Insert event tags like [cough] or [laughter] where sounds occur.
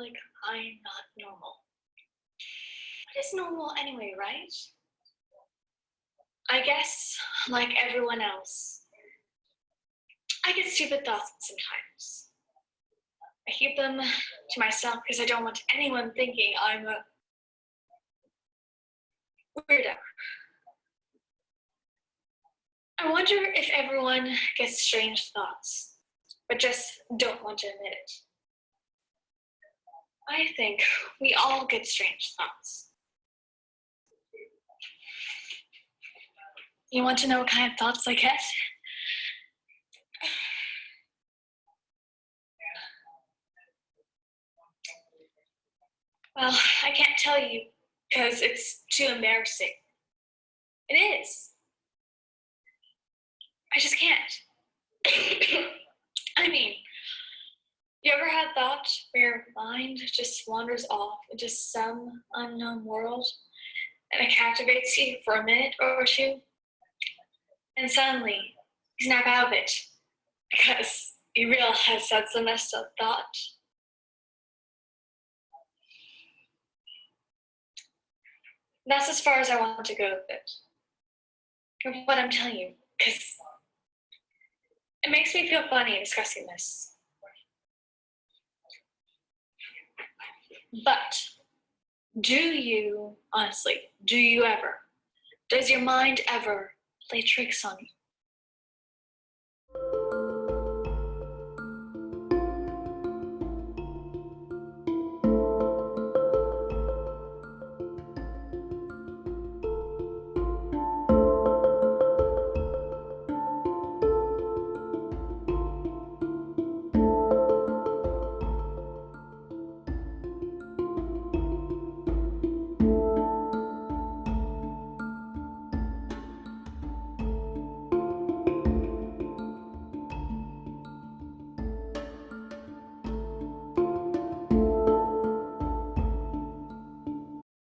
like I'm not normal. What is normal anyway, right? I guess, like everyone else, I get stupid thoughts sometimes. I keep them to myself because I don't want anyone thinking I'm a weirdo. I wonder if everyone gets strange thoughts, but just don't want to admit it. I think we all get strange thoughts. You want to know what kind of thoughts I get? Well, I can't tell you because it's too embarrassing. It is. I just can't. [coughs] I mean, you ever had thoughts where your mind just wanders off into some unknown world and it captivates you for a minute or two? And suddenly, you snap out of it because you realize that's a messed up thought. That's as far as I want to go with it. Of what I'm telling you, because it makes me feel funny discussing this. But do you, honestly, do you ever, does your mind ever play tricks on you?